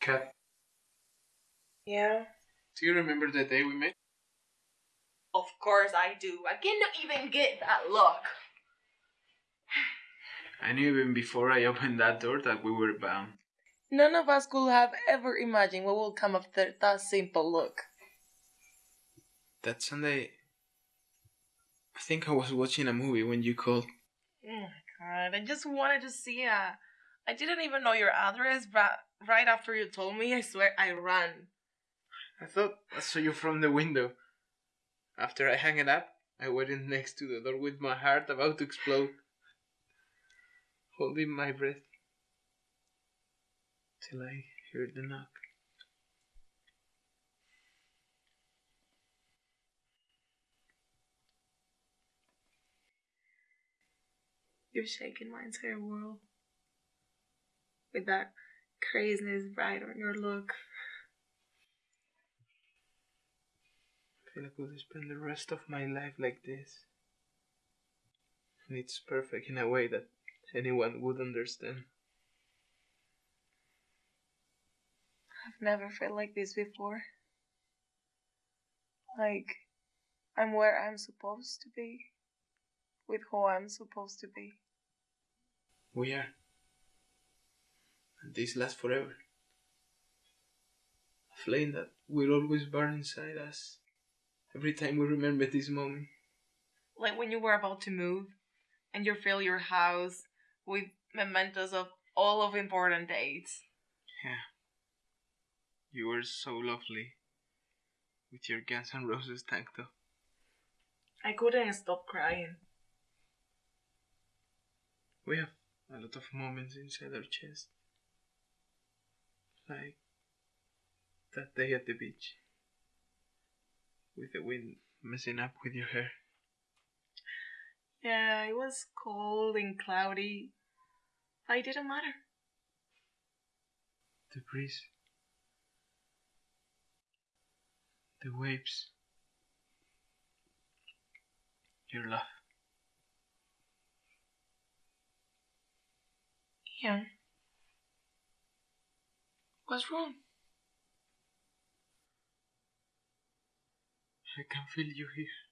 Kat, Yeah? do you remember the day we met? Of course I do. I cannot even get that look. I knew even before I opened that door that we were bound. None of us could have ever imagined what would come after that simple look. That Sunday, I think I was watching a movie when you called. Oh my god, I just wanted to see ya. I didn't even know your address, but right after you told me, I swear I ran. I thought I saw you from the window. After I hung it up, I waited next to the door with my heart about to explode, holding my breath till I heard the knock. You've shaken my entire world. With that craziness right on your look. I feel like I could spend the rest of my life like this. And it's perfect in a way that anyone would understand. I've never felt like this before. Like, I'm where I'm supposed to be. With who I'm supposed to be. We are. And this lasts forever. A flame that will always burn inside us every time we remember this moment. Like when you were about to move and you fill your house with mementos of all of important dates. Yeah. You were so lovely with your Guns N' Roses tank top. I couldn't stop crying. We have a lot of moments inside our chest. Like that day at the beach. With the wind messing up with your hair. Yeah, it was cold and cloudy. I didn't matter. The breeze. The waves. Your laugh. Yeah. What's wrong? I can feel you here.